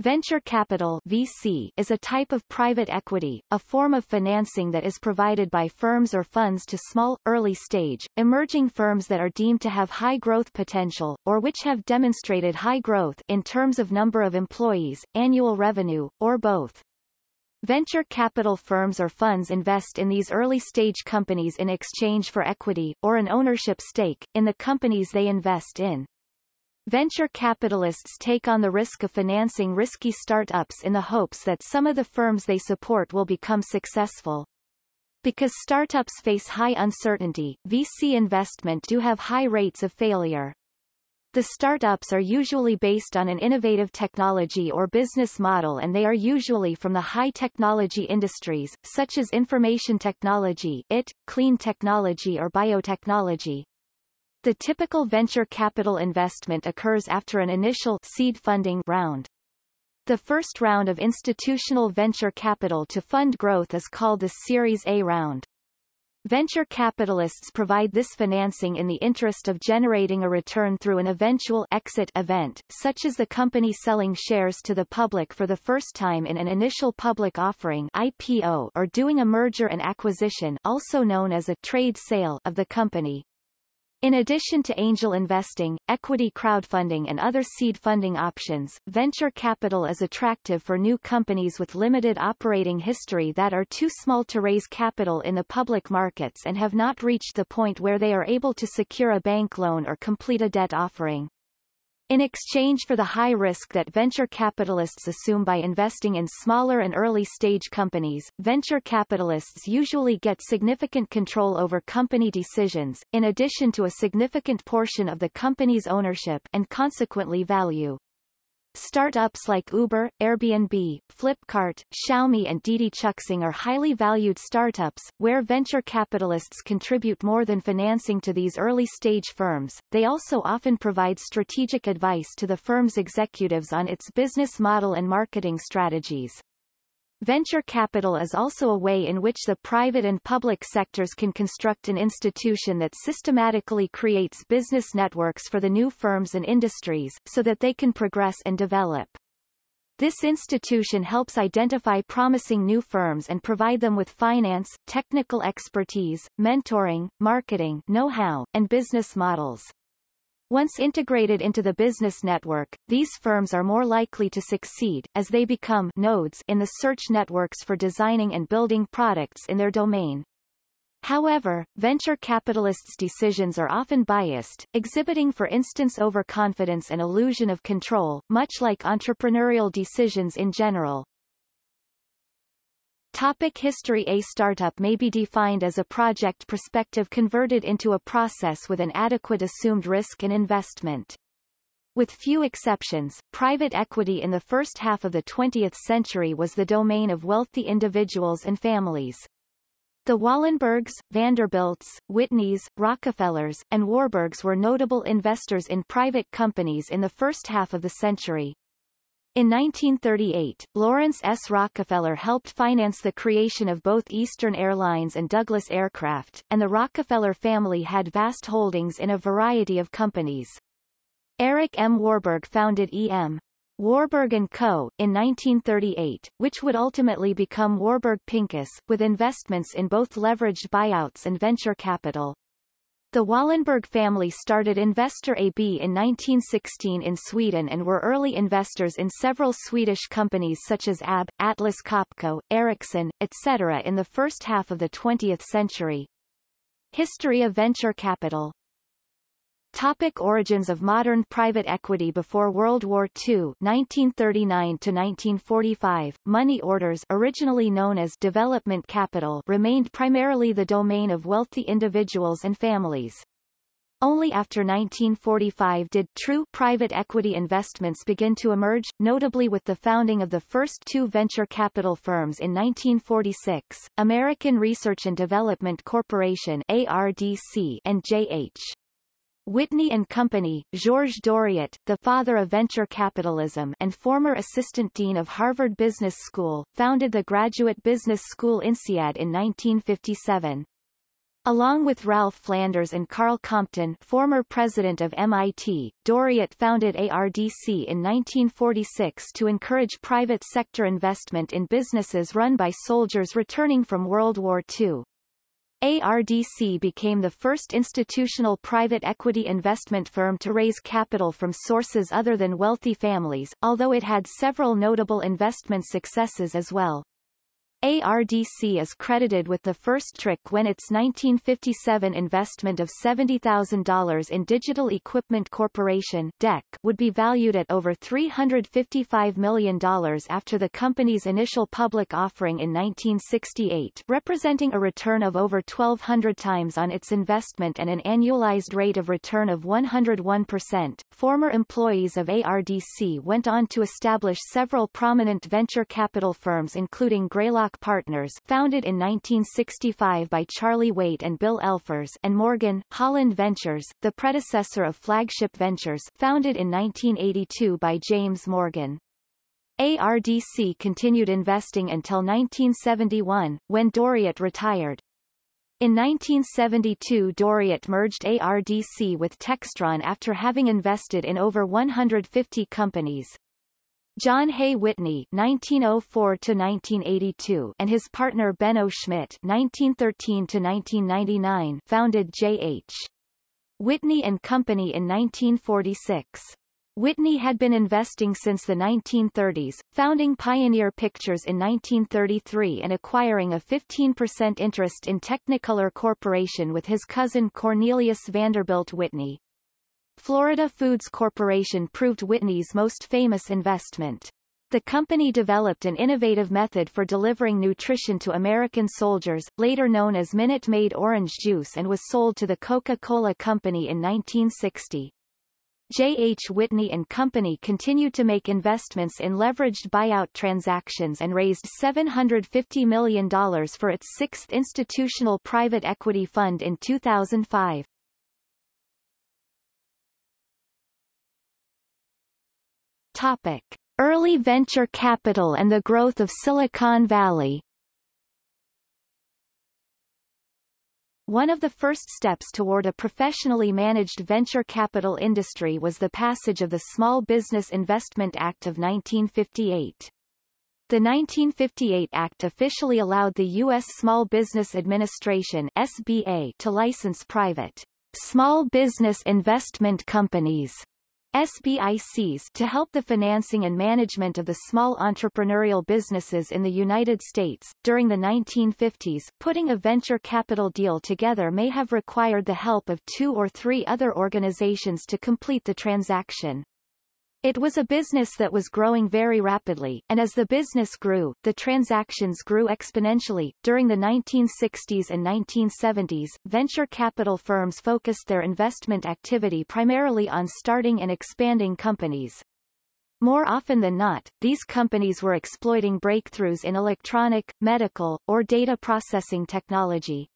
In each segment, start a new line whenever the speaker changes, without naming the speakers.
Venture capital VC is a type of private equity, a form of financing that is provided by firms or funds to small, early-stage, emerging firms that are deemed to have high growth potential, or which have demonstrated high growth in terms of number of employees, annual revenue, or both. Venture capital firms or funds invest in these early-stage companies in exchange for equity, or an ownership stake, in the companies they invest in. Venture capitalists take on the risk of financing risky startups in the hopes that some of the firms they support will become successful. Because startups face high uncertainty, VC investment do have high rates of failure. The startups are usually based on an innovative technology or business model and they are usually from the high-technology industries, such as information technology IT, clean technology or biotechnology. The typical venture capital investment occurs after an initial seed funding round. The first round of institutional venture capital to fund growth is called the Series A round. Venture capitalists provide this financing in the interest of generating a return through an eventual exit event, such as the company selling shares to the public for the first time in an initial public offering IPO or doing a merger and acquisition also known as a trade sale of the company. In addition to angel investing, equity crowdfunding and other seed funding options, venture capital is attractive for new companies with limited operating history that are too small to raise capital in the public markets and have not reached the point where they are able to secure a bank loan or complete a debt offering. In exchange for the high risk that venture capitalists assume by investing in smaller and early-stage companies, venture capitalists usually get significant control over company decisions, in addition to a significant portion of the company's ownership and consequently value. Startups like Uber, Airbnb, Flipkart, Xiaomi and Didi Chuxing are highly valued startups, where venture capitalists contribute more than financing to these early-stage firms. They also often provide strategic advice to the firm's executives on its business model and marketing strategies. Venture capital is also a way in which the private and public sectors can construct an institution that systematically creates business networks for the new firms and industries, so that they can progress and develop. This institution helps identify promising new firms and provide them with finance, technical expertise, mentoring, marketing know-how, and business models. Once integrated into the business network, these firms are more likely to succeed, as they become nodes in the search networks for designing and building products in their domain. However, venture capitalists' decisions are often biased, exhibiting for instance overconfidence and illusion of control, much like entrepreneurial decisions in general. Topic history A startup may be defined as a project perspective converted into a process with an adequate assumed risk and investment. With few exceptions, private equity in the first half of the 20th century was the domain of wealthy individuals and families. The Wallenbergs, Vanderbilts, Whitneys, Rockefellers, and Warburgs were notable investors in private companies in the first half of the century. In 1938, Laurance S. Rockefeller helped finance the creation of both Eastern Airlines and Douglas Aircraft, and the Rockefeller family had vast holdings in a variety of companies. Eric M. Warburg founded E.M. Warburg & Co. in 1938, which would ultimately become Warburg Pincus, with investments in both leveraged buyouts and venture capital. The Wallenberg family started Investor AB in 1916 in Sweden and were early investors in several Swedish companies such as AB, Atlas Copco, Ericsson, etc. in the first half of the 20th century. History of venture capital Topic origins of modern private equity Before World War II 1939 to 1945, money orders originally known as development capital remained primarily the domain of wealthy individuals and families. Only after 1945 did true private equity investments begin to emerge, notably with the founding of the first two venture capital firms in 1946, American Research and Development Corporation ARDC and J.H. Whitney and Company, Georges Doriot, the father of venture capitalism and former assistant dean of Harvard Business School, founded the graduate business school INSEAD in 1957. Along with Ralph Flanders and Karl Compton former president of MIT, Doriot founded ARDC in 1946 to encourage private sector investment in businesses run by soldiers returning from World War II. ARDC became the first institutional private equity investment firm to raise capital from sources other than wealthy families, although it had several notable investment successes as well. ARDC is credited with the first trick when its 1957 investment of $70,000 in Digital Equipment Corporation DEC would be valued at over $355 million after the company's initial public offering in 1968 representing a return of over 1,200 times on its investment and an annualized rate of return of 101%. Former employees of ARDC went on to establish several prominent venture capital firms including Greylock Partners founded in 1965 by Charlie Waite and Bill Elfers and Morgan, Holland Ventures, the predecessor of Flagship Ventures founded in 1982 by James Morgan. ARDC continued investing until 1971, when Doriot retired. In 1972 Doriot merged ARDC with Textron after having invested in over 150 companies. John Hay Whitney (1904–1982) and his partner Benno Schmidt (1913–1999) founded J.H. Whitney and Company in 1946. Whitney had been investing since the 1930s, founding Pioneer Pictures in 1933 and acquiring a 15% interest in Technicolor Corporation with his cousin Cornelius Vanderbilt Whitney. Florida Foods Corporation proved Whitney's most famous investment. The company developed an innovative method for delivering nutrition to American soldiers, later known as Minute Maid orange juice and was sold to the Coca-Cola Company in 1960. J. H. Whitney and Company continued to make investments in leveraged buyout transactions and raised $750 million for its sixth institutional private equity fund in 2005. Topic. Early venture capital and the growth of Silicon Valley One of the first steps toward a professionally managed venture capital industry was the passage of the Small Business Investment Act of 1958. The 1958 Act officially allowed the U.S. Small Business Administration SBA to license private small business investment companies SBICs to help the financing and management of the small entrepreneurial businesses in the United States. During the 1950s, putting a venture capital deal together may have required the help of two or three other organizations to complete the transaction. It was a business that was growing very rapidly, and as the business grew, the transactions grew exponentially. During the 1960s and 1970s, venture capital firms focused their investment activity primarily on starting and expanding companies. More often than not, these companies were exploiting breakthroughs in electronic, medical, or data processing technology.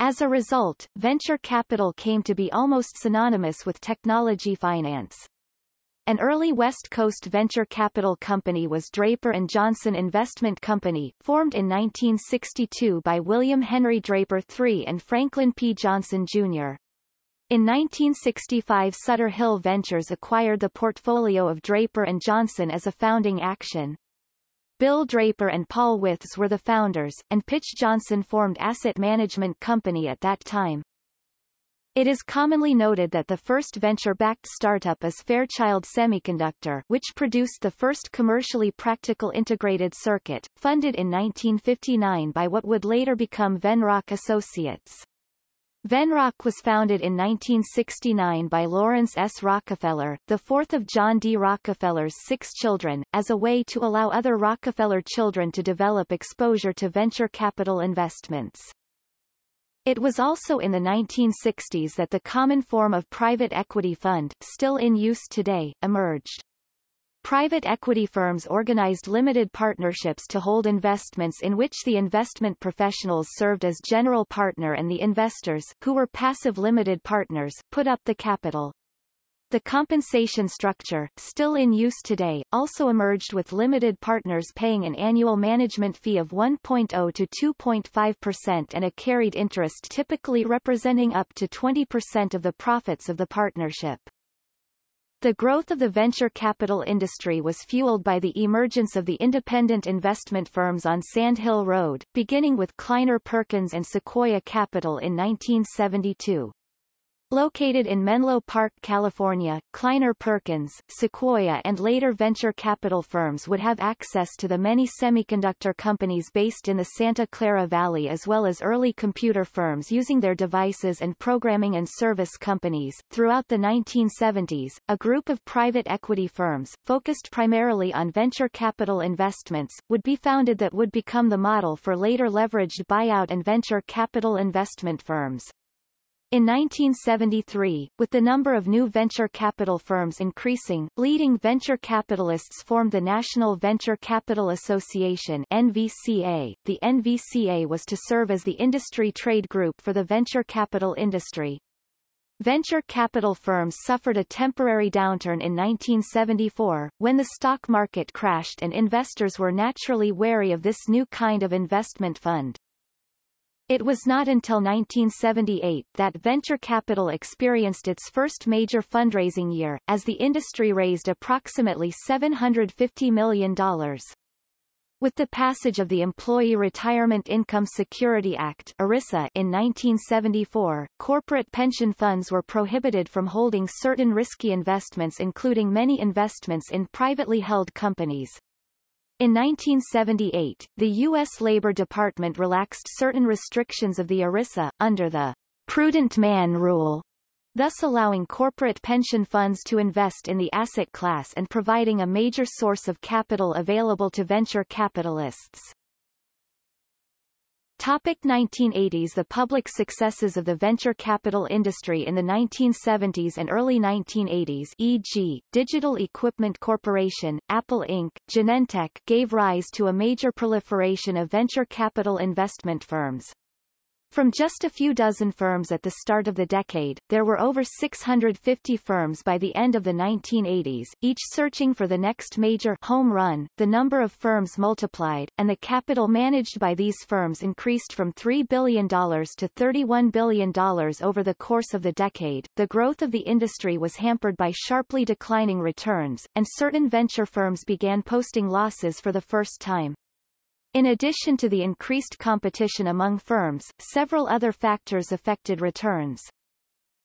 As a result, venture capital came to be almost synonymous with technology finance. An early West Coast venture capital company was Draper & Johnson Investment Company, formed in 1962 by William Henry Draper III and Franklin P. Johnson, Jr. In 1965 Sutter Hill Ventures acquired the portfolio of Draper & Johnson as a founding action. Bill Draper and Paul Wythes were the founders, and Pitch Johnson formed Asset Management Company at that time. It is commonly noted that the first venture-backed startup is Fairchild Semiconductor which produced the first commercially practical integrated circuit, funded in 1959 by what would later become Venrock Associates. Venrock was founded in 1969 by Laurance S. Rockefeller, the fourth of John D. Rockefeller's six children, as a way to allow other Rockefeller children to develop exposure to venture capital investments. It was also in the 1960s that the common form of private equity fund, still in use today, emerged. Private equity firms organized limited partnerships to hold investments in which the investment professionals served as general partner and the investors, who were passive limited partners, put up the capital. The compensation structure, still in use today, also emerged with limited partners paying an annual management fee of 1.0 to 2.5% and a carried interest typically representing up to 20% of the profits of the partnership. The growth of the venture capital industry was fueled by the emergence of the independent investment firms on Sand Hill Road, beginning with Kleiner Perkins and Sequoia Capital in 1972. Located in Menlo Park, California, Kleiner Perkins, Sequoia and later venture capital firms would have access to the many semiconductor companies based in the Santa Clara Valley as well as early computer firms using their devices and programming and service companies. Throughout the 1970s, a group of private equity firms, focused primarily on venture capital investments, would be founded that would become the model for later leveraged buyout and venture capital investment firms. In 1973, with the number of new venture capital firms increasing, leading venture capitalists formed the National Venture Capital Association NVCA. The NVCA was to serve as the industry trade group for the venture capital industry. Venture capital firms suffered a temporary downturn in 1974, when the stock market crashed and investors were naturally wary of this new kind of investment fund. It was not until 1978 that venture capital experienced its first major fundraising year, as the industry raised approximately $750 million. With the passage of the Employee Retirement Income Security Act ERISA in 1974, corporate pension funds were prohibited from holding certain risky investments including many investments in privately held companies. In 1978, the U.S. Labor Department relaxed certain restrictions of the ERISA, under the prudent man rule, thus allowing corporate pension funds to invest in the asset class and providing a major source of capital available to venture capitalists. Topic 1980s The public successes of the venture capital industry in the 1970s and early 1980s e.g., Digital Equipment Corporation, Apple Inc., Genentech gave rise to a major proliferation of venture capital investment firms. From just a few dozen firms at the start of the decade, there were over 650 firms by the end of the 1980s, each searching for the next major home run. The number of firms multiplied, and the capital managed by these firms increased from $3 billion to $31 billion over the course of the decade. The growth of the industry was hampered by sharply declining returns, and certain venture firms began posting losses for the first time. In addition to the increased competition among firms, several other factors affected returns.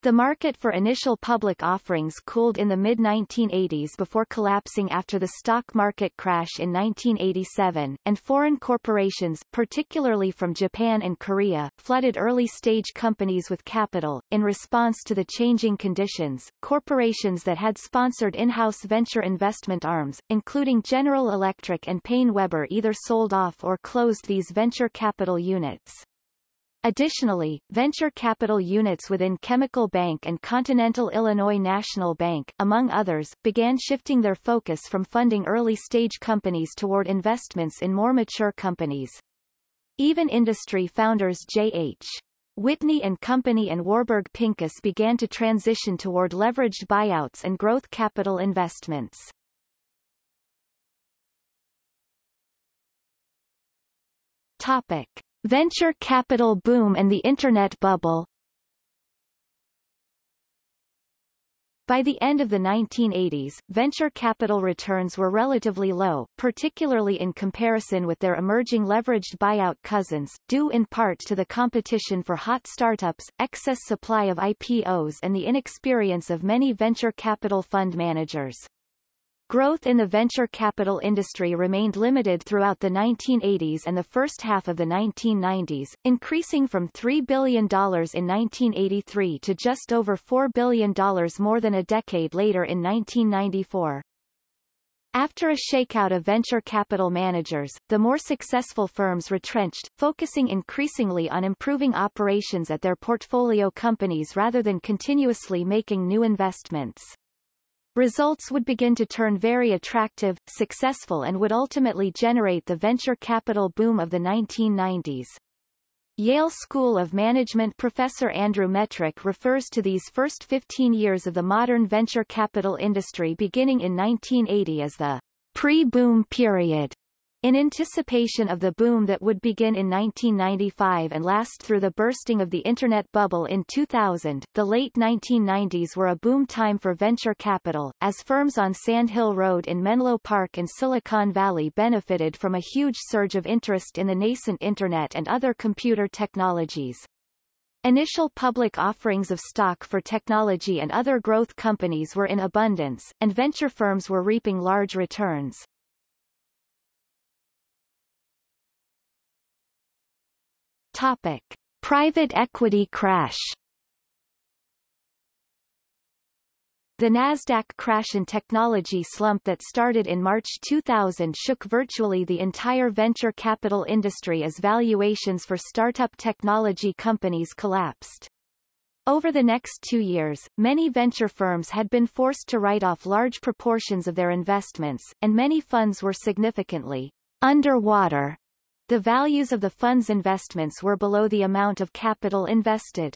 The market for initial public offerings cooled in the mid-1980s before collapsing after the stock market crash in 1987, and foreign corporations, particularly from Japan and Korea, flooded early-stage companies with capital. In response to the changing conditions, corporations that had sponsored in-house venture investment arms, including General Electric and PaineWebber either sold off or closed these venture capital units. Additionally, venture capital units within Chemical Bank and Continental Illinois National Bank, among others, began shifting their focus from funding early-stage companies toward investments in more mature companies. Even industry founders J.H. Whitney and Company and Warburg Pincus began to transition toward leveraged buyouts and growth capital investments. Topic. Venture capital boom and the Internet bubble By the end of the 1980s, venture capital returns were relatively low, particularly in comparison with their emerging leveraged buyout cousins, due in part to the competition for hot startups, excess supply of IPOs and the inexperience of many venture capital fund managers. Growth in the venture capital industry remained limited throughout the 1980s and the first half of the 1990s, increasing from $3 billion in 1983 to just over $4 billion more than a decade later in 1994. After a shakeout of venture capital managers, the more successful firms retrenched, focusing increasingly on improving operations at their portfolio companies rather than continuously making new investments. Results would begin to turn very attractive, successful and would ultimately generate the venture capital boom of the 1990s. Yale School of Management professor Andrew Metrick refers to these first 15 years of the modern venture capital industry beginning in 1980 as the pre-boom period. In anticipation of the boom that would begin in 1995 and last through the bursting of the Internet bubble in 2000, the late 1990s were a boom time for venture capital, as firms on Sand Hill Road in Menlo Park and Silicon Valley benefited from a huge surge of interest in the nascent Internet and other computer technologies. Initial public offerings of stock for technology and other growth companies were in abundance, and venture firms were reaping large returns. Topic. Private equity crash The Nasdaq crash and technology slump that started in March 2000 shook virtually the entire venture capital industry as valuations for startup technology companies collapsed. Over the next two years, many venture firms had been forced to write off large proportions of their investments, and many funds were significantly underwater the values of the fund's investments were below the amount of capital invested.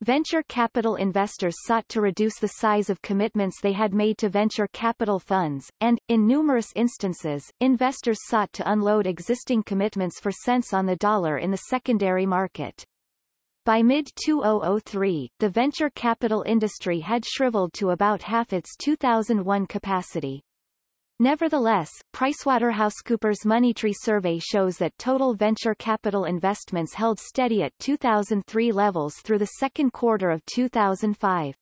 Venture capital investors sought to reduce the size of commitments they had made to venture capital funds, and, in numerous instances, investors sought to unload existing commitments for cents on the dollar in the secondary market. By mid-2003, the venture capital industry had shriveled to about half its 2001 capacity. Nevertheless, PricewaterhouseCoopers Moneytree survey shows that total venture capital investments held steady at 2003 levels through the second quarter of 2005.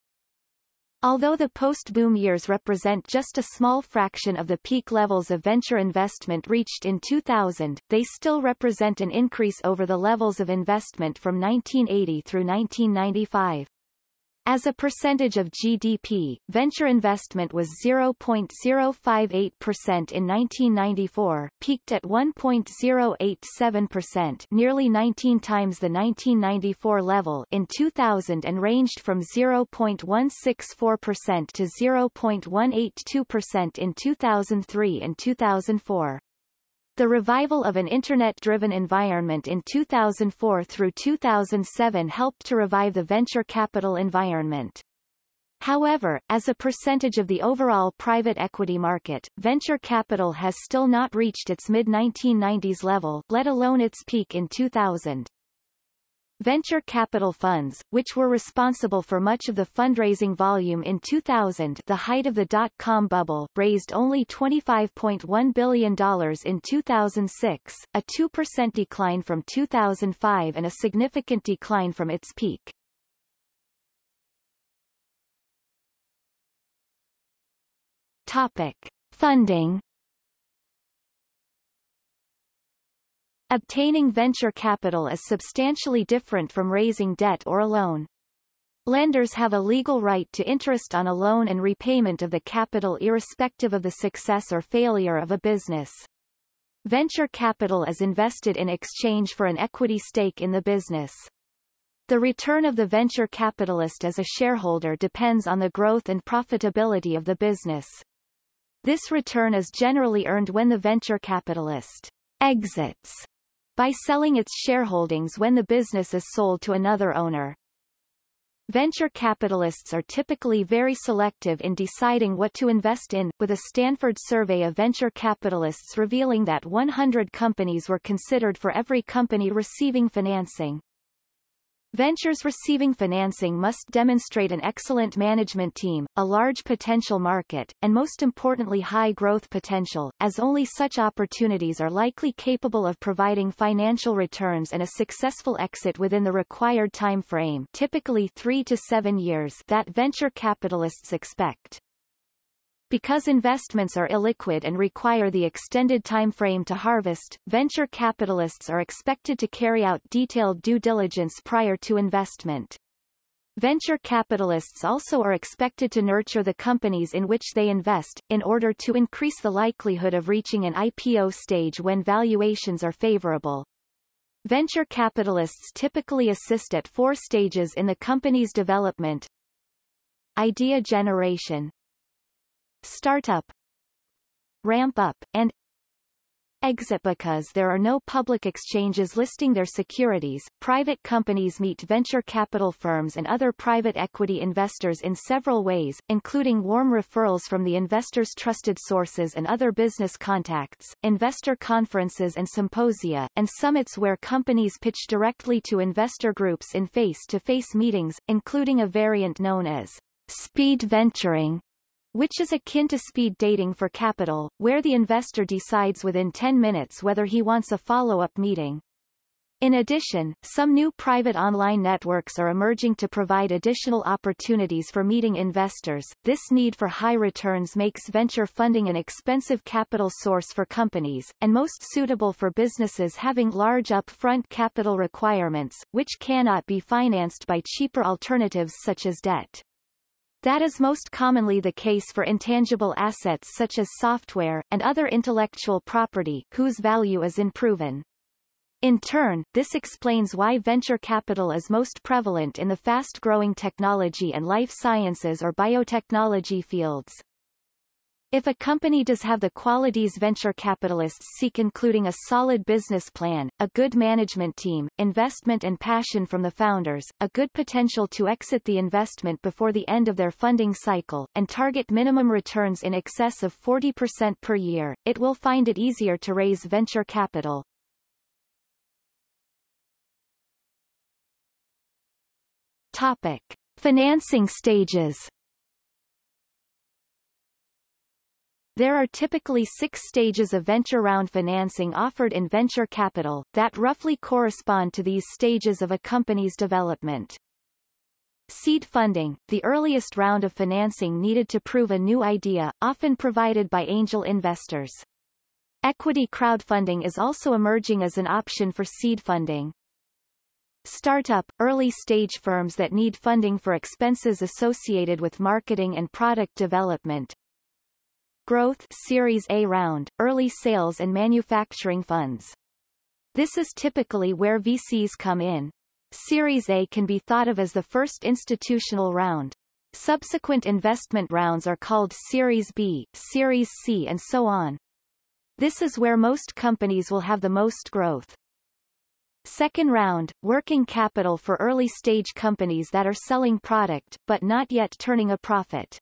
Although the post-boom years represent just a small fraction of the peak levels of venture investment reached in 2000, they still represent an increase over the levels of investment from 1980 through 1995. As a percentage of GDP, venture investment was 0.058% in 1994, peaked at 1.087% nearly 19 times the 1994 level in 2000 and ranged from 0.164% to 0.182% in 2003 and 2004. The revival of an Internet-driven environment in 2004 through 2007 helped to revive the venture capital environment. However, as a percentage of the overall private equity market, venture capital has still not reached its mid-1990s level, let alone its peak in 2000. Venture capital funds, which were responsible for much of the fundraising volume in 2000 the height of the dot-com bubble, raised only $25.1 billion in 2006, a 2% decline from 2005 and a significant decline from its peak. Topic. Funding Obtaining venture capital is substantially different from raising debt or a loan. Lenders have a legal right to interest on a loan and repayment of the capital irrespective of the success or failure of a business. Venture capital is invested in exchange for an equity stake in the business. The return of the venture capitalist as a shareholder depends on the growth and profitability of the business. This return is generally earned when the venture capitalist exits by selling its shareholdings when the business is sold to another owner. Venture capitalists are typically very selective in deciding what to invest in, with a Stanford survey of venture capitalists revealing that 100 companies were considered for every company receiving financing. Ventures receiving financing must demonstrate an excellent management team, a large potential market, and most importantly high growth potential, as only such opportunities are likely capable of providing financial returns and a successful exit within the required time frame typically three to seven years that venture capitalists expect. Because investments are illiquid and require the extended time frame to harvest, venture capitalists are expected to carry out detailed due diligence prior to investment. Venture capitalists also are expected to nurture the companies in which they invest, in order to increase the likelihood of reaching an IPO stage when valuations are favorable. Venture capitalists typically assist at four stages in the company's development. Idea generation, startup ramp up, and exit because there are no public exchanges listing their securities. Private companies meet venture capital firms and other private equity investors in several ways, including warm referrals from the investors' trusted sources and other business contacts, investor conferences and symposia, and summits where companies pitch directly to investor groups in face-to-face -face meetings, including a variant known as speed venturing, which is akin to speed dating for capital, where the investor decides within 10 minutes whether he wants a follow-up meeting. In addition, some new private online networks are emerging to provide additional opportunities for meeting investors. This need for high returns makes venture funding an expensive capital source for companies, and most suitable for businesses having large upfront capital requirements, which cannot be financed by cheaper alternatives such as debt. That is most commonly the case for intangible assets such as software, and other intellectual property, whose value is unproven. In turn, this explains why venture capital is most prevalent in the fast-growing technology and life sciences or biotechnology fields. If a company does have the qualities venture capitalists seek including a solid business plan, a good management team, investment and passion from the founders, a good potential to exit the investment before the end of their funding cycle, and target minimum returns in excess of 40% per year, it will find it easier to raise venture capital. Topic. Financing stages There are typically six stages of venture round financing offered in venture capital, that roughly correspond to these stages of a company's development. Seed funding, the earliest round of financing needed to prove a new idea, often provided by angel investors. Equity crowdfunding is also emerging as an option for seed funding. Startup, early-stage firms that need funding for expenses associated with marketing and product development, Growth Series A round, early sales and manufacturing funds. This is typically where VCs come in. Series A can be thought of as the first institutional round. Subsequent investment rounds are called Series B, Series C and so on. This is where most companies will have the most growth. Second round, working capital for early-stage companies that are selling product, but not yet turning a profit.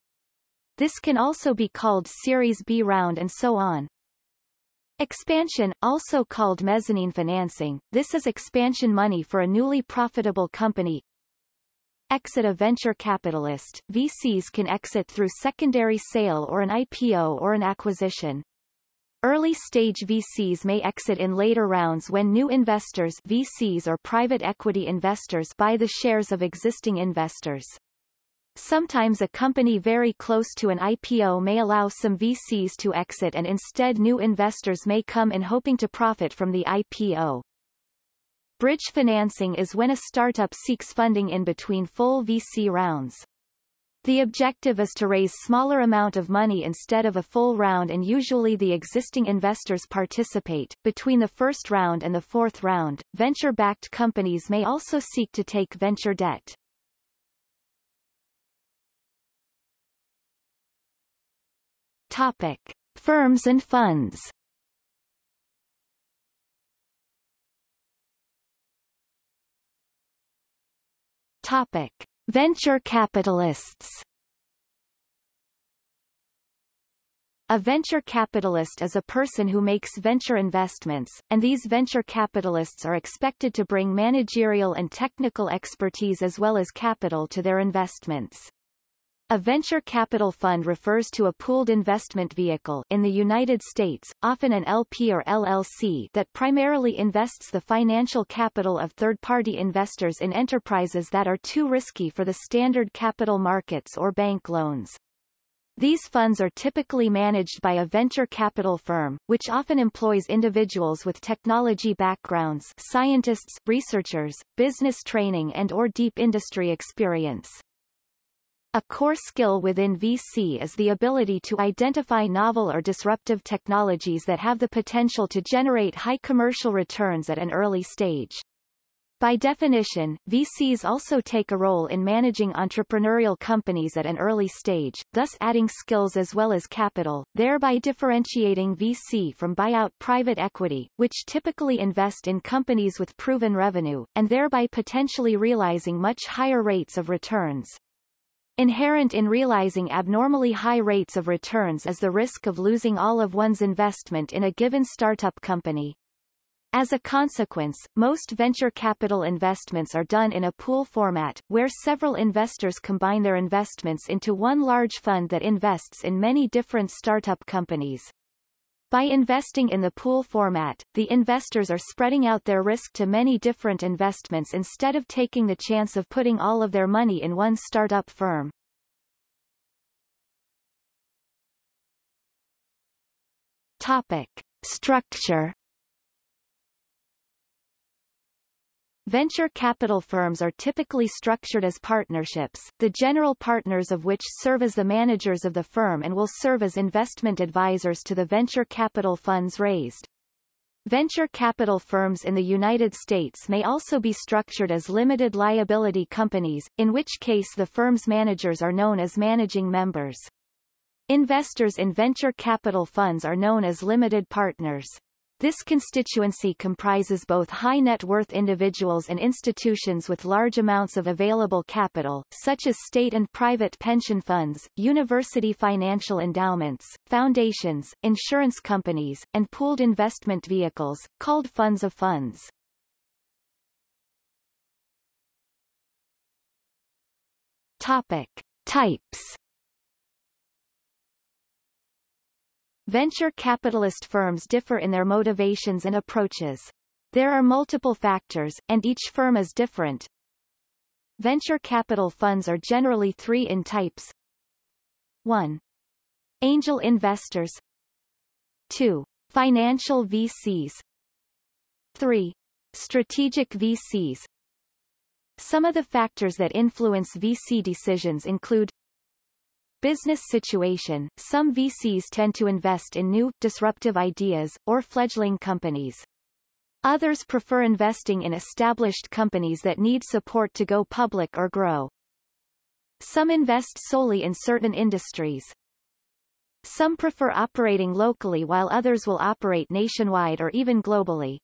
This can also be called Series B round and so on. Expansion, also called mezzanine financing, this is expansion money for a newly profitable company. Exit a venture capitalist, VCs can exit through secondary sale or an IPO or an acquisition. Early-stage VCs may exit in later rounds when new investors VCs or private equity investors buy the shares of existing investors. Sometimes a company very close to an IPO may allow some VCs to exit and instead new investors may come in hoping to profit from the IPO. Bridge financing is when a startup seeks funding in between full VC rounds. The objective is to raise smaller amount of money instead of a full round and usually the existing investors participate. Between the first round and the fourth round, venture-backed companies may also seek to take venture debt. Topic. Firms and funds Topic. Venture capitalists A venture capitalist is a person who makes venture investments, and these venture capitalists are expected to bring managerial and technical expertise as well as capital to their investments. A venture capital fund refers to a pooled investment vehicle in the United States, often an LP or LLC that primarily invests the financial capital of third-party investors in enterprises that are too risky for the standard capital markets or bank loans. These funds are typically managed by a venture capital firm, which often employs individuals with technology backgrounds scientists, researchers, business training and or deep industry experience. A core skill within VC is the ability to identify novel or disruptive technologies that have the potential to generate high commercial returns at an early stage. By definition, VCs also take a role in managing entrepreneurial companies at an early stage, thus adding skills as well as capital, thereby differentiating VC from buyout private equity, which typically invest in companies with proven revenue, and thereby potentially realizing much higher rates of returns. Inherent in realizing abnormally high rates of returns is the risk of losing all of one's investment in a given startup company. As a consequence, most venture capital investments are done in a pool format, where several investors combine their investments into one large fund that invests in many different startup companies. By investing in the pool format, the investors are spreading out their risk to many different investments instead of taking the chance of putting all of their money in one startup firm. Topic. Structure Venture capital firms are typically structured as partnerships, the general partners of which serve as the managers of the firm and will serve as investment advisors to the venture capital funds raised. Venture capital firms in the United States may also be structured as limited liability companies, in which case the firm's managers are known as managing members. Investors in venture capital funds are known as limited partners. This constituency comprises both high net worth individuals and institutions with large amounts of available capital, such as state and private pension funds, university financial endowments, foundations, insurance companies, and pooled investment vehicles, called funds of funds. Topic. Types Venture capitalist firms differ in their motivations and approaches. There are multiple factors, and each firm is different. Venture capital funds are generally three in types. 1. Angel investors 2. Financial VCs 3. Strategic VCs Some of the factors that influence VC decisions include Business situation Some VCs tend to invest in new, disruptive ideas, or fledgling companies. Others prefer investing in established companies that need support to go public or grow. Some invest solely in certain industries. Some prefer operating locally while others will operate nationwide or even globally.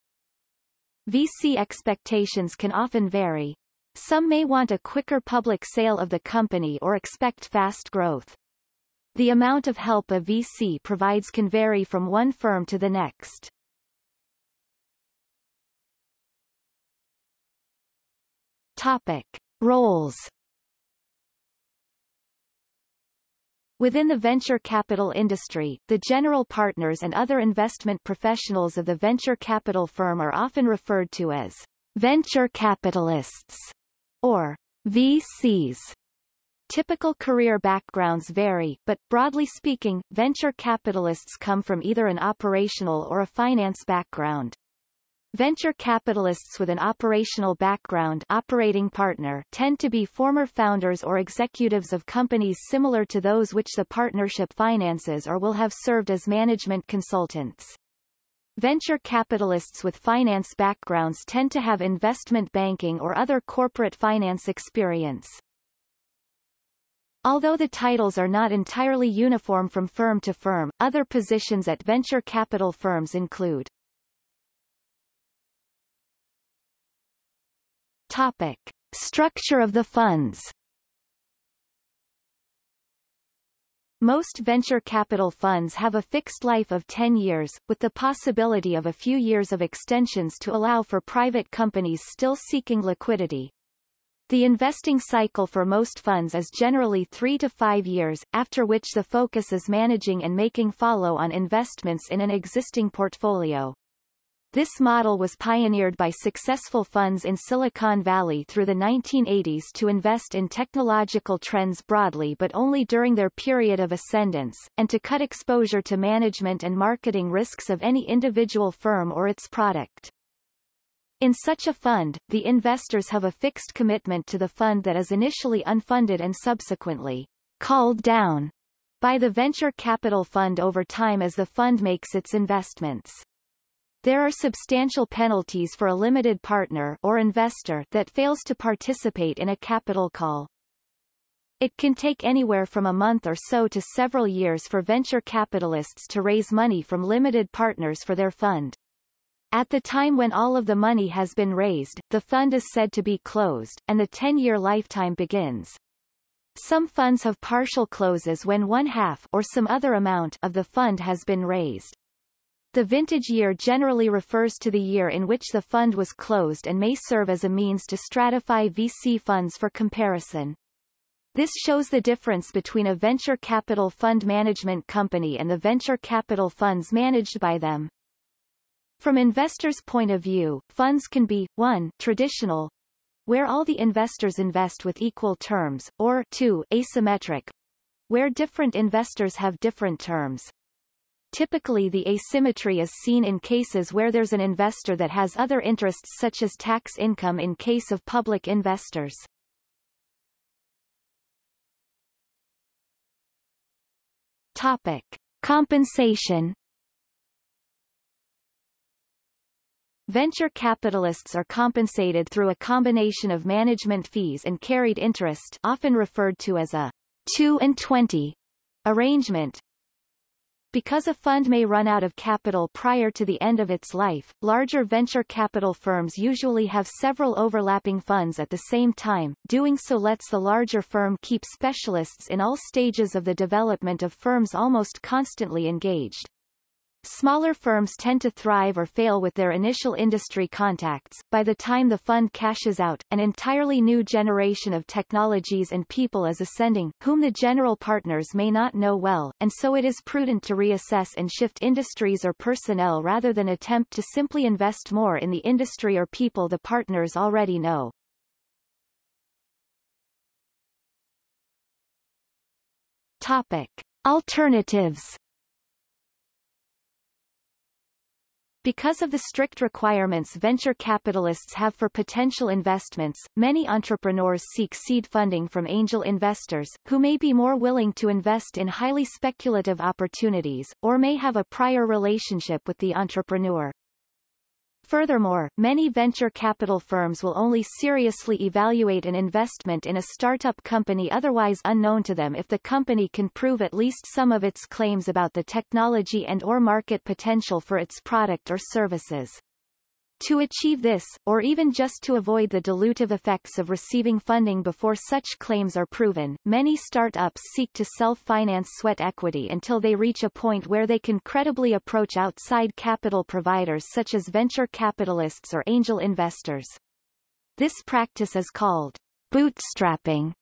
VC expectations can often vary. Some may want a quicker public sale of the company or expect fast growth. The amount of help a VC provides can vary from one firm to the next. Topic. Roles Within the venture capital industry, the general partners and other investment professionals of the venture capital firm are often referred to as venture capitalists or VCs. Typical career backgrounds vary, but, broadly speaking, venture capitalists come from either an operational or a finance background. Venture capitalists with an operational background operating partner tend to be former founders or executives of companies similar to those which the partnership finances or will have served as management consultants. Venture capitalists with finance backgrounds tend to have investment banking or other corporate finance experience. Although the titles are not entirely uniform from firm to firm, other positions at venture capital firms include Topic. Structure of the funds Most venture capital funds have a fixed life of 10 years, with the possibility of a few years of extensions to allow for private companies still seeking liquidity. The investing cycle for most funds is generally three to five years, after which the focus is managing and making follow-on investments in an existing portfolio. This model was pioneered by successful funds in Silicon Valley through the 1980s to invest in technological trends broadly but only during their period of ascendance, and to cut exposure to management and marketing risks of any individual firm or its product. In such a fund, the investors have a fixed commitment to the fund that is initially unfunded and subsequently called down by the venture capital fund over time as the fund makes its investments. There are substantial penalties for a limited partner or investor that fails to participate in a capital call. It can take anywhere from a month or so to several years for venture capitalists to raise money from limited partners for their fund. At the time when all of the money has been raised, the fund is said to be closed, and the 10-year lifetime begins. Some funds have partial closes when one half or some other amount of the fund has been raised. The vintage year generally refers to the year in which the fund was closed and may serve as a means to stratify VC funds for comparison. This shows the difference between a venture capital fund management company and the venture capital funds managed by them. From investors' point of view, funds can be, 1. traditional, where all the investors invest with equal terms, or 2. asymmetric, where different investors have different terms. Typically the asymmetry is seen in cases where there's an investor that has other interests such as tax income in case of public investors. Topic. Compensation Venture capitalists are compensated through a combination of management fees and carried interest often referred to as a 2 and 20 arrangement, because a fund may run out of capital prior to the end of its life, larger venture capital firms usually have several overlapping funds at the same time, doing so lets the larger firm keep specialists in all stages of the development of firms almost constantly engaged. Smaller firms tend to thrive or fail with their initial industry contacts. By the time the fund cashes out, an entirely new generation of technologies and people is ascending, whom the general partners may not know well, and so it is prudent to reassess and shift industries or personnel rather than attempt to simply invest more in the industry or people the partners already know. Topic. Alternatives Because of the strict requirements venture capitalists have for potential investments, many entrepreneurs seek seed funding from angel investors, who may be more willing to invest in highly speculative opportunities, or may have a prior relationship with the entrepreneur. Furthermore, many venture capital firms will only seriously evaluate an investment in a startup company otherwise unknown to them if the company can prove at least some of its claims about the technology and or market potential for its product or services. To achieve this, or even just to avoid the dilutive effects of receiving funding before such claims are proven, many startups seek to self-finance sweat equity until they reach a point where they can credibly approach outside capital providers such as venture capitalists or angel investors. This practice is called bootstrapping.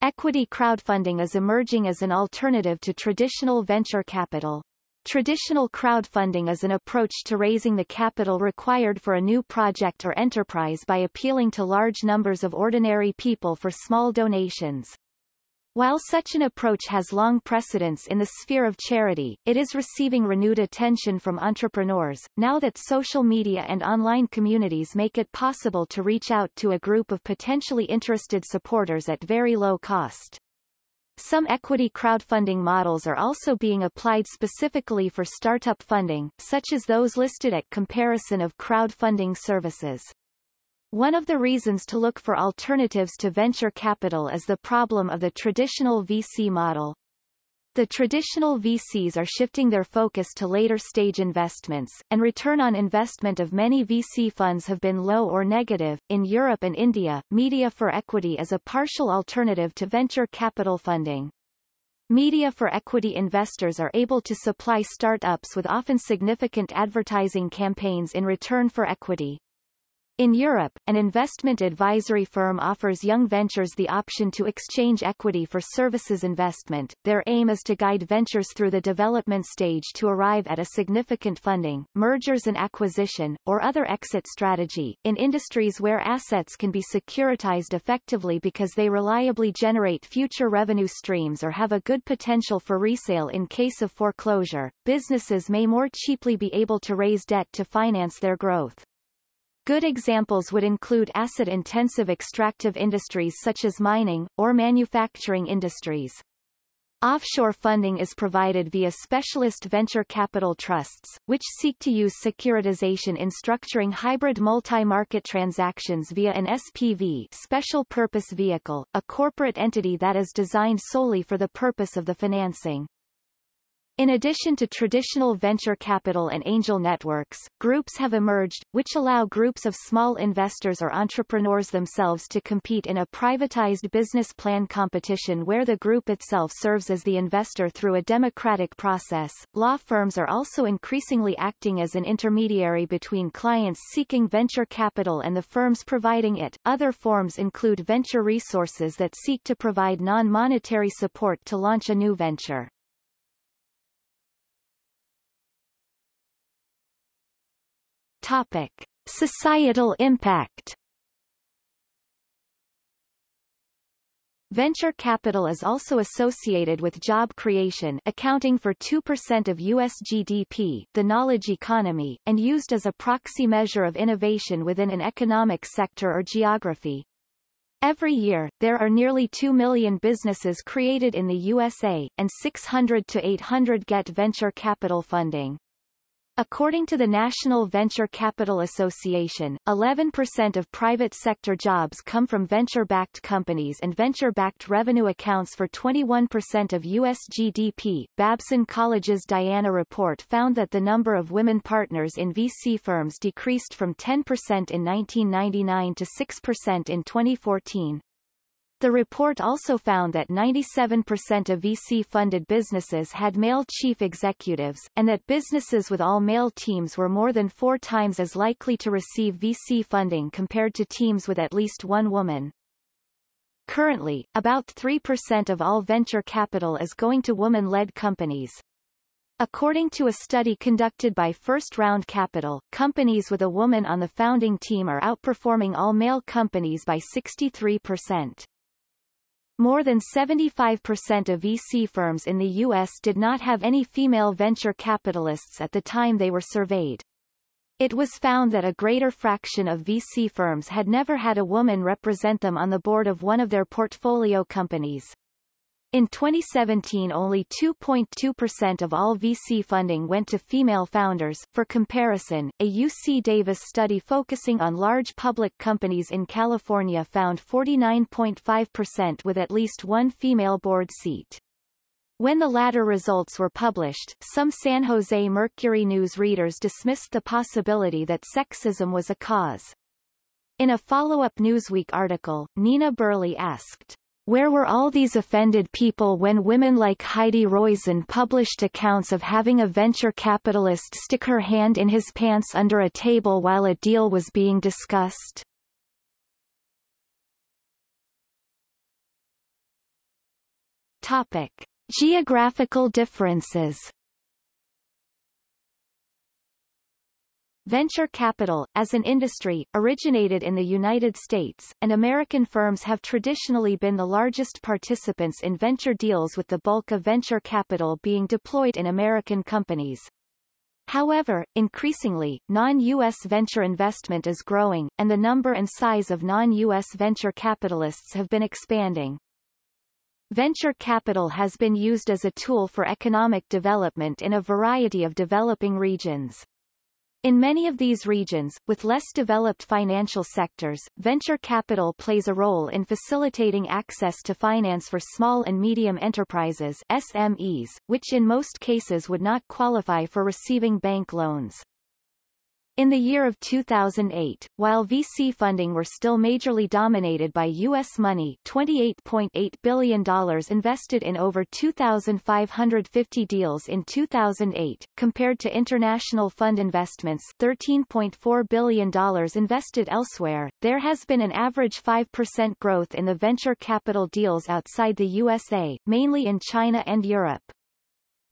Equity crowdfunding is emerging as an alternative to traditional venture capital. Traditional crowdfunding is an approach to raising the capital required for a new project or enterprise by appealing to large numbers of ordinary people for small donations. While such an approach has long precedence in the sphere of charity, it is receiving renewed attention from entrepreneurs, now that social media and online communities make it possible to reach out to a group of potentially interested supporters at very low cost. Some equity crowdfunding models are also being applied specifically for startup funding, such as those listed at comparison of crowdfunding services. One of the reasons to look for alternatives to venture capital is the problem of the traditional VC model. The traditional VCs are shifting their focus to later stage investments, and return on investment of many VC funds have been low or negative. In Europe and India, media for equity is a partial alternative to venture capital funding. Media for equity investors are able to supply startups with often significant advertising campaigns in return for equity. In Europe, an investment advisory firm offers young ventures the option to exchange equity for services investment. Their aim is to guide ventures through the development stage to arrive at a significant funding, mergers and acquisition, or other exit strategy, in industries where assets can be securitized effectively because they reliably generate future revenue streams or have a good potential for resale in case of foreclosure. Businesses may more cheaply be able to raise debt to finance their growth. Good examples would include asset-intensive extractive industries such as mining, or manufacturing industries. Offshore funding is provided via specialist venture capital trusts, which seek to use securitization in structuring hybrid multi-market transactions via an SPV special purpose vehicle, a corporate entity that is designed solely for the purpose of the financing. In addition to traditional venture capital and angel networks, groups have emerged, which allow groups of small investors or entrepreneurs themselves to compete in a privatized business plan competition where the group itself serves as the investor through a democratic process. Law firms are also increasingly acting as an intermediary between clients seeking venture capital and the firms providing it. Other forms include venture resources that seek to provide non-monetary support to launch a new venture. Topic. Societal impact Venture capital is also associated with job creation accounting for 2% of U.S. GDP the knowledge economy, and used as a proxy measure of innovation within an economic sector or geography. Every year, there are nearly 2 million businesses created in the USA, and 600 to 800 get venture capital funding. According to the National Venture Capital Association, 11% of private sector jobs come from venture-backed companies and venture-backed revenue accounts for 21% of U.S. GDP. Babson College's Diana report found that the number of women partners in VC firms decreased from 10% in 1999 to 6% in 2014. The report also found that 97% of VC-funded businesses had male chief executives, and that businesses with all-male teams were more than four times as likely to receive VC funding compared to teams with at least one woman. Currently, about 3% of all venture capital is going to woman-led companies. According to a study conducted by First Round Capital, companies with a woman on the founding team are outperforming all male companies by 63%. More than 75% of VC firms in the U.S. did not have any female venture capitalists at the time they were surveyed. It was found that a greater fraction of VC firms had never had a woman represent them on the board of one of their portfolio companies. In 2017 only 2.2% of all VC funding went to female founders. For comparison, a UC Davis study focusing on large public companies in California found 49.5% with at least one female board seat. When the latter results were published, some San Jose Mercury News readers dismissed the possibility that sexism was a cause. In a follow-up Newsweek article, Nina Burleigh asked, where were all these offended people when women like Heidi Roizen published accounts of having a venture capitalist stick her hand in his pants under a table while a deal was being discussed? Topic. Geographical differences Venture capital, as an industry, originated in the United States, and American firms have traditionally been the largest participants in venture deals with the bulk of venture capital being deployed in American companies. However, increasingly, non-U.S. venture investment is growing, and the number and size of non-U.S. venture capitalists have been expanding. Venture capital has been used as a tool for economic development in a variety of developing regions. In many of these regions, with less developed financial sectors, venture capital plays a role in facilitating access to finance for small and medium enterprises SMEs, which in most cases would not qualify for receiving bank loans. In the year of 2008, while VC funding were still majorly dominated by U.S. money $28.8 billion invested in over 2,550 deals in 2008, compared to international fund investments $13.4 billion invested elsewhere, there has been an average 5% growth in the venture capital deals outside the USA, mainly in China and Europe.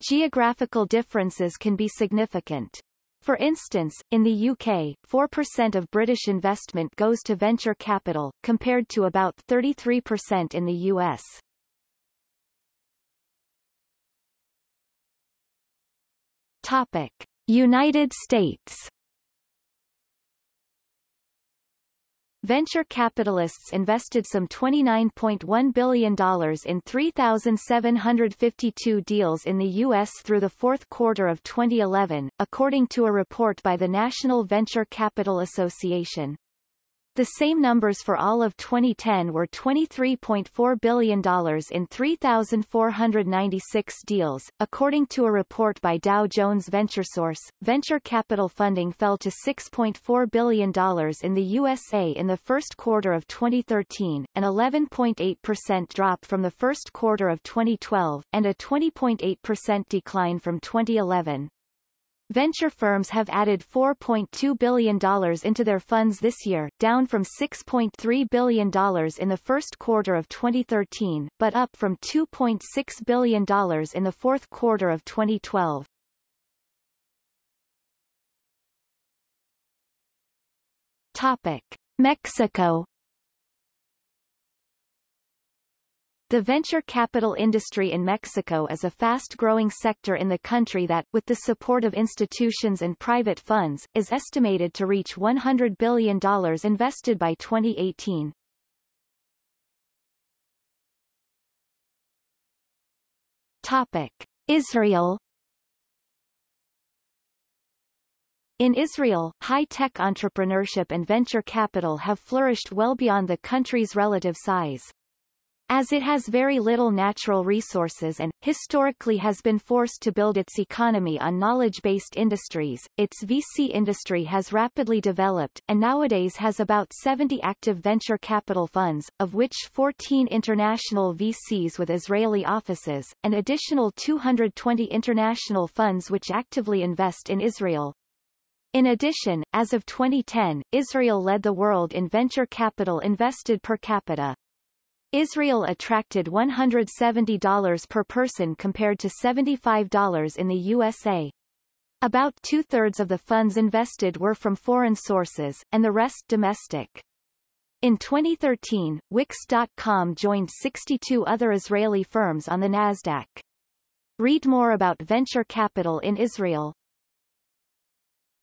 Geographical differences can be significant. For instance, in the UK, 4% of British investment goes to venture capital, compared to about 33% in the US. Topic. United States venture capitalists invested some $29.1 billion in 3,752 deals in the U.S. through the fourth quarter of 2011, according to a report by the National Venture Capital Association. The same numbers for all of 2010 were $23.4 billion in 3,496 deals. According to a report by Dow Jones VentureSource, venture capital funding fell to $6.4 billion in the USA in the first quarter of 2013, an 11.8% drop from the first quarter of 2012, and a 20.8% decline from 2011. Venture firms have added $4.2 billion into their funds this year, down from $6.3 billion in the first quarter of 2013, but up from $2.6 billion in the fourth quarter of 2012. Topic. Mexico The venture capital industry in Mexico is a fast-growing sector in the country that, with the support of institutions and private funds, is estimated to reach $100 billion invested by 2018. Topic. Israel In Israel, high-tech entrepreneurship and venture capital have flourished well beyond the country's relative size. As it has very little natural resources and, historically has been forced to build its economy on knowledge-based industries, its VC industry has rapidly developed, and nowadays has about 70 active venture capital funds, of which 14 international VCs with Israeli offices, and additional 220 international funds which actively invest in Israel. In addition, as of 2010, Israel led the world in venture capital invested per capita. Israel attracted $170 per person compared to $75 in the USA. About two-thirds of the funds invested were from foreign sources, and the rest domestic. In 2013, Wix.com joined 62 other Israeli firms on the Nasdaq. Read more about venture capital in Israel.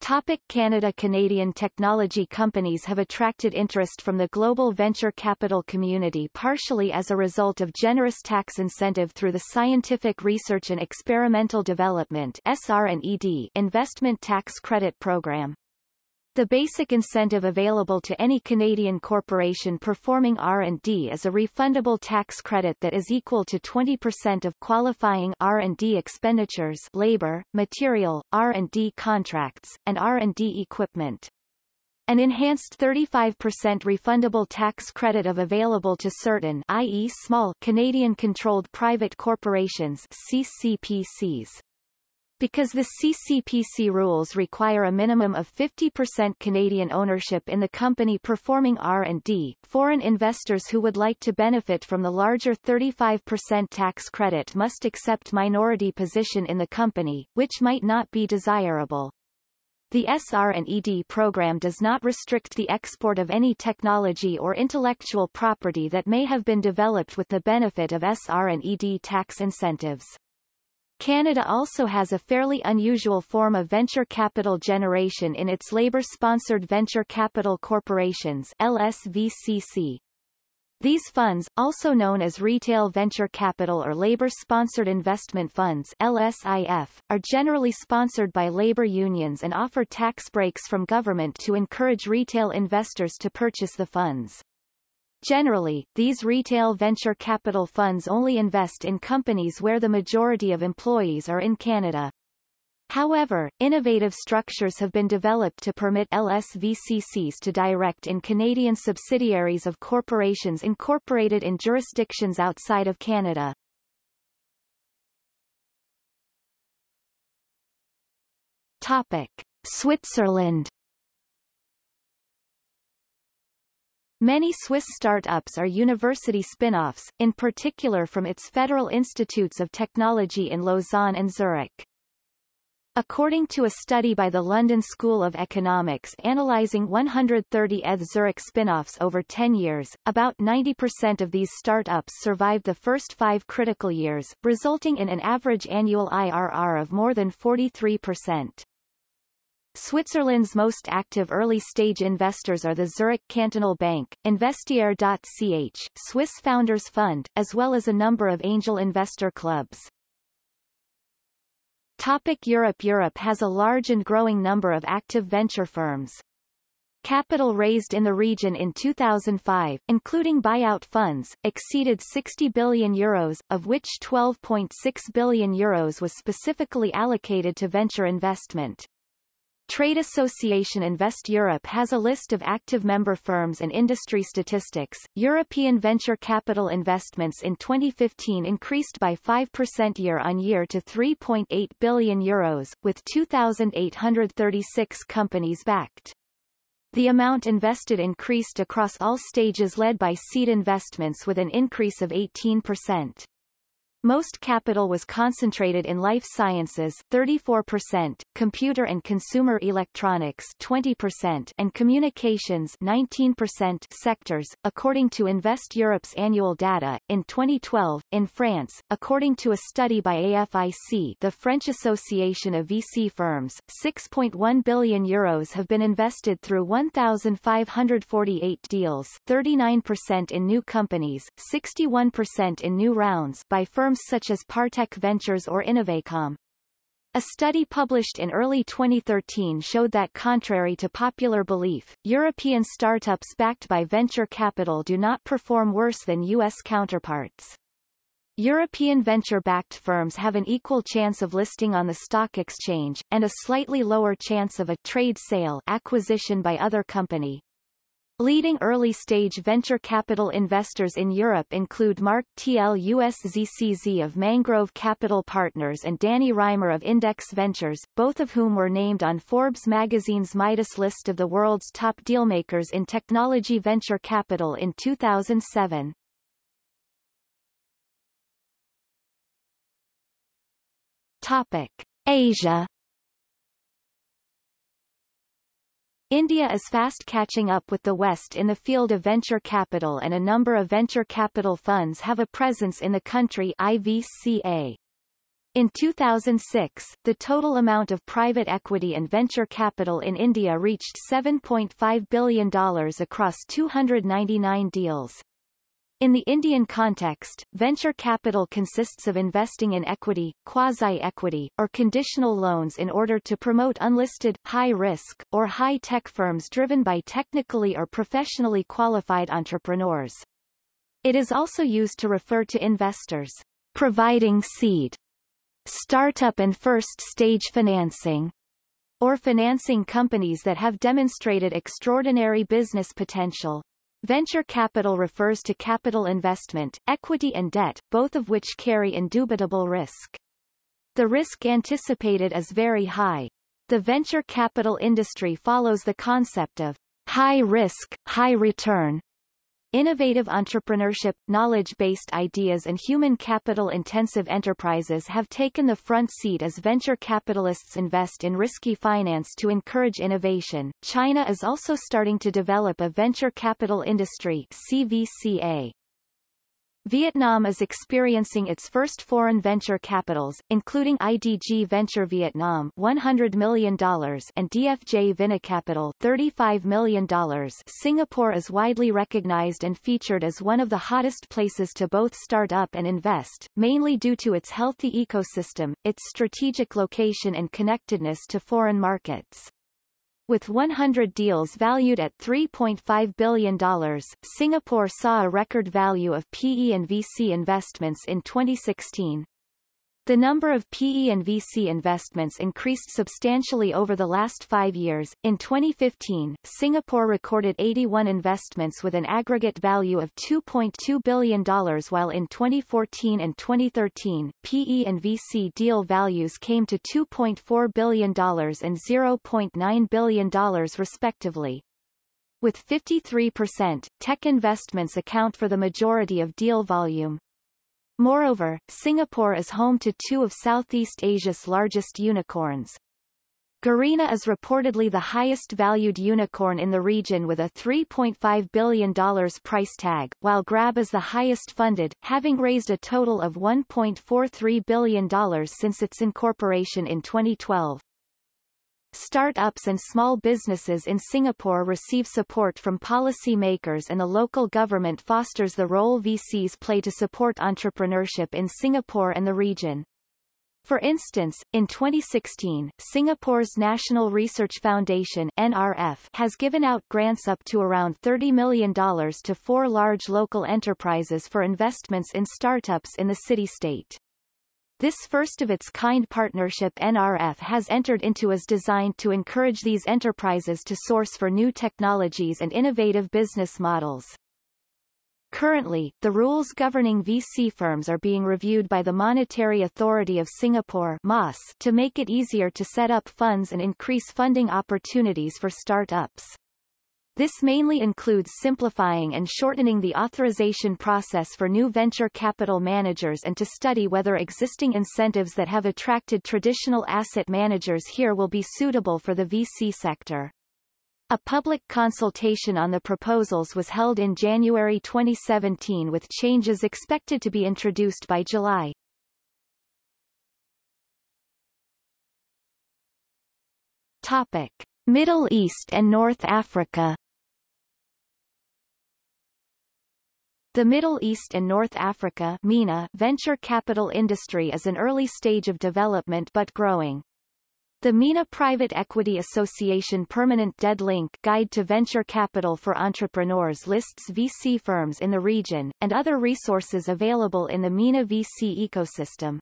Topic Canada Canadian technology companies have attracted interest from the global venture capital community partially as a result of generous tax incentive through the Scientific Research and Experimental Development SR&ED Investment Tax Credit Program. The basic incentive available to any Canadian corporation performing R&D is a refundable tax credit that is equal to 20% of qualifying R&D expenditures labor, material, R&D contracts, and R&D equipment. An enhanced 35% refundable tax credit of available to certain i.e. small Canadian-controlled private corporations CCPCs. Because the CCPC rules require a minimum of 50% Canadian ownership in the company performing R&D, foreign investors who would like to benefit from the larger 35% tax credit must accept minority position in the company, which might not be desirable. The SR&ED program does not restrict the export of any technology or intellectual property that may have been developed with the benefit of SR&ED tax incentives. Canada also has a fairly unusual form of venture capital generation in its labor-sponsored venture capital corporations LSVCC. These funds, also known as retail venture capital or labor-sponsored investment funds LSIF, are generally sponsored by labor unions and offer tax breaks from government to encourage retail investors to purchase the funds. Generally, these retail venture capital funds only invest in companies where the majority of employees are in Canada. However, innovative structures have been developed to permit LSVCCs to direct in Canadian subsidiaries of corporations incorporated in jurisdictions outside of Canada. Topic. Switzerland Many Swiss startups are university spin-offs, in particular from its federal institutes of technology in Lausanne and Zurich. According to a study by the London School of Economics analyzing 130 ETH Zurich spin-offs over 10 years, about 90% of these startups survived the first five critical years, resulting in an average annual IRR of more than 43%. Switzerland's most active early-stage investors are the Zurich Cantonal Bank, Investiere.ch, Swiss Founders Fund, as well as a number of angel investor clubs. Topic Europe Europe has a large and growing number of active venture firms. Capital raised in the region in 2005, including buyout funds, exceeded 60 billion euros, of which 12.6 billion euros was specifically allocated to venture investment. Trade Association Invest Europe has a list of active member firms and industry statistics. European venture capital investments in 2015 increased by 5% year-on-year to 3.8 billion euros, with 2,836 companies backed. The amount invested increased across all stages led by seed investments with an increase of 18%. Most capital was concentrated in life sciences 34%, computer and consumer electronics 20%, and communications 19% sectors, according to Invest Europe's annual data. In 2012, in France, according to a study by AFIC the French Association of VC Firms, 6.1 billion euros have been invested through 1,548 deals 39% in new companies, 61% in new rounds by firms firms such as Partech Ventures or Innovacom. A study published in early 2013 showed that contrary to popular belief, European startups backed by venture capital do not perform worse than U.S. counterparts. European venture-backed firms have an equal chance of listing on the stock exchange, and a slightly lower chance of a trade sale acquisition by other company. Leading early-stage venture capital investors in Europe include Mark Tluszcz of Mangrove Capital Partners and Danny Rimer of Index Ventures, both of whom were named on Forbes magazine's Midas list of the world's top dealmakers in technology venture capital in 2007. Topic. Asia India is fast catching up with the West in the field of venture capital and a number of venture capital funds have a presence in the country IVCA. In 2006, the total amount of private equity and venture capital in India reached $7.5 billion across 299 deals. In the Indian context, venture capital consists of investing in equity, quasi-equity, or conditional loans in order to promote unlisted, high-risk, or high-tech firms driven by technically or professionally qualified entrepreneurs. It is also used to refer to investors providing seed, startup and first-stage financing, or financing companies that have demonstrated extraordinary business potential. Venture capital refers to capital investment, equity and debt, both of which carry indubitable risk. The risk anticipated is very high. The venture capital industry follows the concept of high risk, high return, Innovative entrepreneurship, knowledge-based ideas and human capital-intensive enterprises have taken the front seat as venture capitalists invest in risky finance to encourage innovation. China is also starting to develop a venture capital industry CVCA. Vietnam is experiencing its first foreign venture capitals, including IDG Venture Vietnam $100 million and DFJ Vinacapital $35 million. Singapore is widely recognized and featured as one of the hottest places to both start up and invest, mainly due to its healthy ecosystem, its strategic location and connectedness to foreign markets. With 100 deals valued at $3.5 billion, Singapore saw a record value of PE and VC investments in 2016. The number of PE and VC investments increased substantially over the last five years. In 2015, Singapore recorded 81 investments with an aggregate value of $2.2 billion while in 2014 and 2013, PE and VC deal values came to $2.4 billion and $0.9 billion respectively. With 53%, tech investments account for the majority of deal volume. Moreover, Singapore is home to two of Southeast Asia's largest unicorns. Garena is reportedly the highest valued unicorn in the region with a $3.5 billion price tag, while Grab is the highest funded, having raised a total of $1.43 billion since its incorporation in 2012. Start-ups and small businesses in Singapore receive support from policy makers and the local government fosters the role VCs play to support entrepreneurship in Singapore and the region. For instance, in 2016, Singapore's National Research Foundation NRF has given out grants up to around $30 million to four large local enterprises for investments in startups in the city-state. This first-of-its-kind partnership NRF has entered into is designed to encourage these enterprises to source for new technologies and innovative business models. Currently, the rules governing VC firms are being reviewed by the Monetary Authority of Singapore to make it easier to set up funds and increase funding opportunities for startups. This mainly includes simplifying and shortening the authorization process for new venture capital managers and to study whether existing incentives that have attracted traditional asset managers here will be suitable for the VC sector. A public consultation on the proposals was held in January 2017 with changes expected to be introduced by July. Topic. Middle East and North Africa The Middle East and North Africa MENA venture capital industry is an early stage of development but growing. The MENA Private Equity Association Permanent Dead Link Guide to Venture Capital for Entrepreneurs lists VC firms in the region, and other resources available in the MENA VC ecosystem.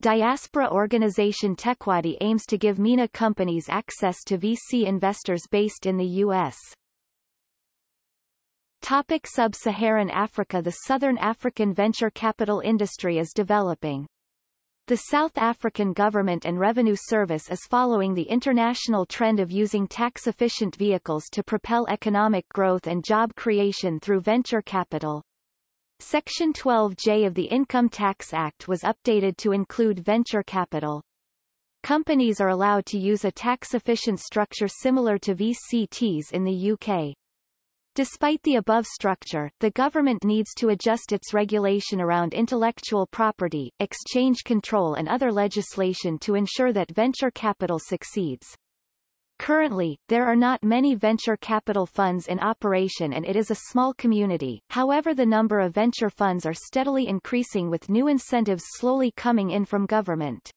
Diaspora organization TechWadi aims to give MENA companies access to VC investors based in the U.S. Topic Sub-Saharan Africa The Southern African venture capital industry is developing. The South African Government and Revenue Service is following the international trend of using tax-efficient vehicles to propel economic growth and job creation through venture capital. Section 12J of the Income Tax Act was updated to include venture capital. Companies are allowed to use a tax-efficient structure similar to VCTs in the UK. Despite the above structure, the government needs to adjust its regulation around intellectual property, exchange control and other legislation to ensure that venture capital succeeds. Currently, there are not many venture capital funds in operation and it is a small community, however the number of venture funds are steadily increasing with new incentives slowly coming in from government.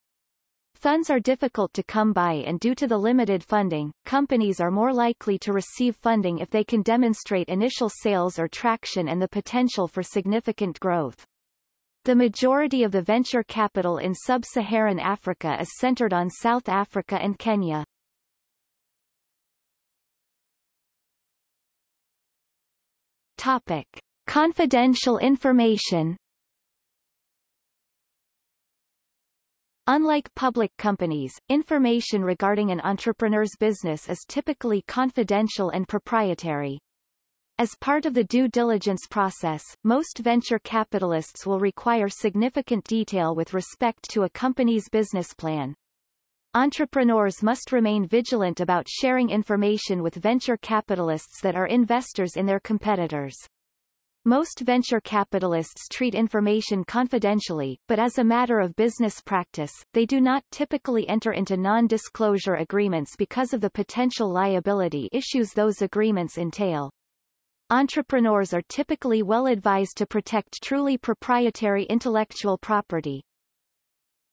Funds are difficult to come by and due to the limited funding, companies are more likely to receive funding if they can demonstrate initial sales or traction and the potential for significant growth. The majority of the venture capital in sub-Saharan Africa is centered on South Africa and Kenya. Topic. Confidential information Unlike public companies, information regarding an entrepreneur's business is typically confidential and proprietary. As part of the due diligence process, most venture capitalists will require significant detail with respect to a company's business plan. Entrepreneurs must remain vigilant about sharing information with venture capitalists that are investors in their competitors. Most venture capitalists treat information confidentially, but as a matter of business practice, they do not typically enter into non-disclosure agreements because of the potential liability issues those agreements entail. Entrepreneurs are typically well advised to protect truly proprietary intellectual property,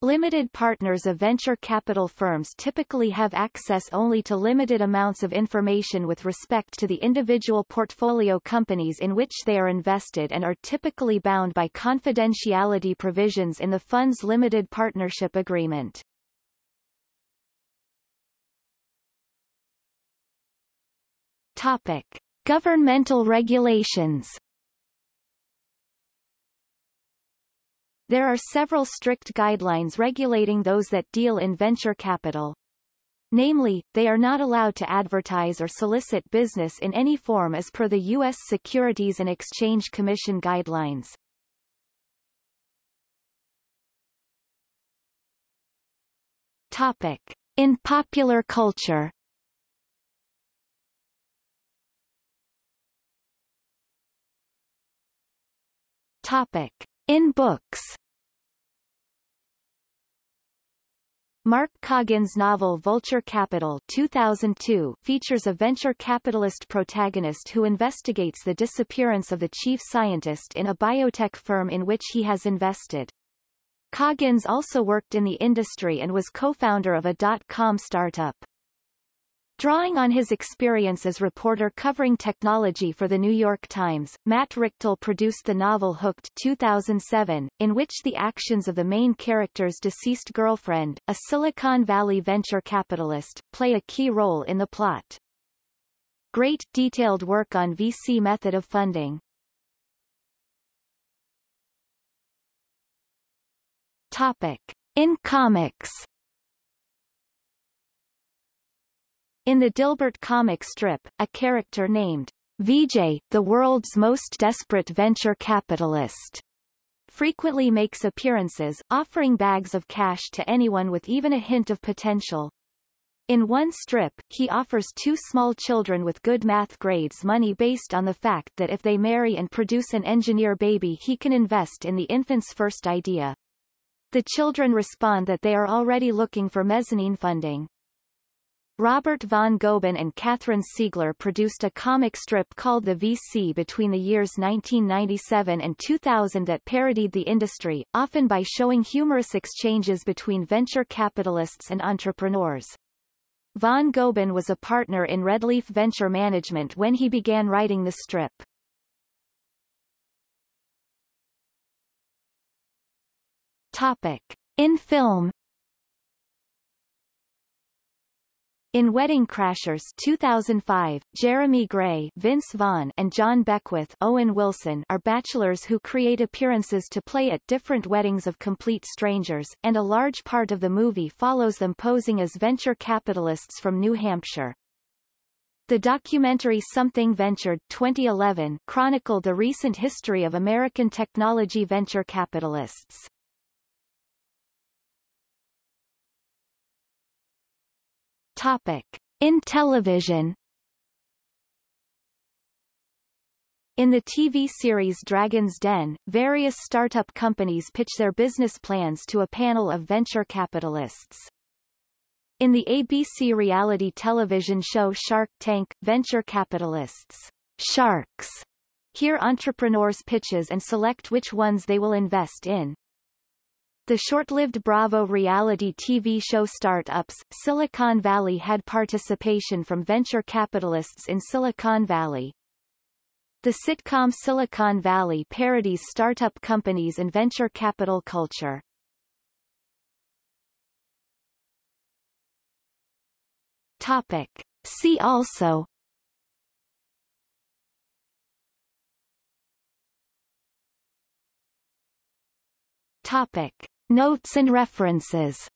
Limited partners of venture capital firms typically have access only to limited amounts of information with respect to the individual portfolio companies in which they are invested and are typically bound by confidentiality provisions in the fund's limited partnership agreement. Topic. Governmental regulations There are several strict guidelines regulating those that deal in venture capital. Namely, they are not allowed to advertise or solicit business in any form as per the U.S. Securities and Exchange Commission guidelines. Topic. In popular culture Topic. In books Mark Coggin's novel Vulture Capital 2002 features a venture capitalist protagonist who investigates the disappearance of the chief scientist in a biotech firm in which he has invested. Coggins also worked in the industry and was co-founder of a dot-com startup. Drawing on his experience as reporter covering technology for The New York Times, Matt Richtel produced the novel Hooked 2007, in which the actions of the main character's deceased girlfriend, a Silicon Valley venture capitalist, play a key role in the plot. Great, detailed work on VC method of funding. Topic. In comics In the Dilbert comic strip, a character named Vijay, the world's most desperate venture capitalist, frequently makes appearances, offering bags of cash to anyone with even a hint of potential. In one strip, he offers two small children with good math grades money based on the fact that if they marry and produce an engineer baby he can invest in the infant's first idea. The children respond that they are already looking for mezzanine funding. Robert von Goeben and Katherine Siegler produced a comic strip called The VC between the years 1997 and 2000 that parodied the industry, often by showing humorous exchanges between venture capitalists and entrepreneurs. Von Goeben was a partner in Redleaf Venture Management when he began writing the strip. Topic. In film In Wedding Crashers 2005, Jeremy Grey Vince Vaughn and John Beckwith Owen Wilson are bachelors who create appearances to play at different weddings of complete strangers, and a large part of the movie follows them posing as venture capitalists from New Hampshire. The documentary Something Ventured 2011 chronicled the recent history of American technology venture capitalists. Topic. In television In the TV series Dragon's Den, various startup companies pitch their business plans to a panel of venture capitalists. In the ABC reality television show Shark Tank, venture capitalists, sharks, hear entrepreneurs' pitches and select which ones they will invest in. The short-lived Bravo reality TV show Startups, Silicon Valley had participation from venture capitalists in Silicon Valley. The sitcom Silicon Valley parodies startup companies and venture capital culture. Topic. See also Topic. Notes and references